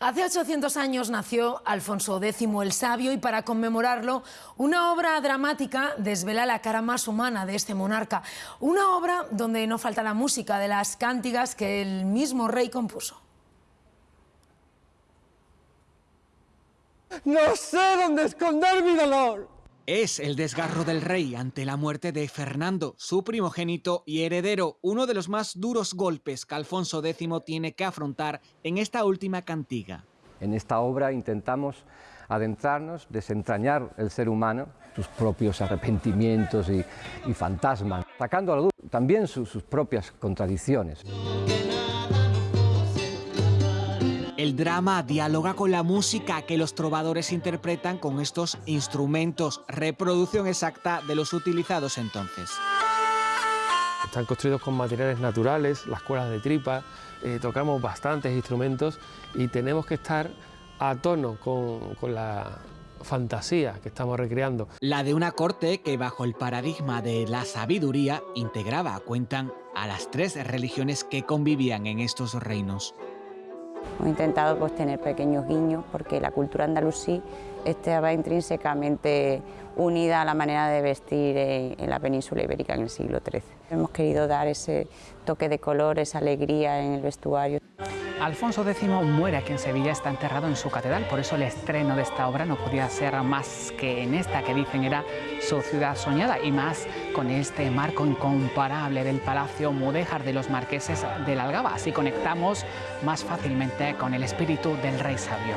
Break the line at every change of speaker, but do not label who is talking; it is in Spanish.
Hace 800 años nació Alfonso X el Sabio y para conmemorarlo, una obra dramática desvela la cara más humana de este monarca. Una obra donde no falta la música de las cántigas que el mismo rey compuso.
No sé dónde esconder mi dolor.
Es el desgarro del rey ante la muerte de Fernando, su primogénito y heredero, uno de los más duros golpes que Alfonso X tiene que afrontar en esta última cantiga.
En esta obra intentamos adentrarnos, desentrañar el ser humano, sus propios arrepentimientos y, fantasmas, sacando a la luz también sus propias contradicciones.
El drama dialoga con la música que los trovadores interpretan con estos instrumentos, reproducción exacta de los utilizados entonces.
Están construidos con materiales naturales, las cuerdas de tripa, eh, tocamos bastantes instrumentos y tenemos que estar a tono con, con la fantasía que estamos recreando.
La de una corte que bajo el paradigma de la sabiduría integraba, cuentan, a las tres religiones que convivían en estos reinos.
Hemos intentado pues, tener pequeños guiños porque la cultura andalusí estaba intrínsecamente unida a la manera de vestir en, la península ibérica en el siglo XIII. Hemos querido dar ese toque de color, esa alegría en el vestuario.
Alfonso X muere aquí en Sevilla, está enterrado en su catedral, por eso el estreno de esta obra no podía ser más que en esta que dicen era su ciudad soñada y más con este marco incomparable del Palacio Mudéjar de los Marqueses del Algaba. Así conectamos más fácilmente con el espíritu del Rey Sabio.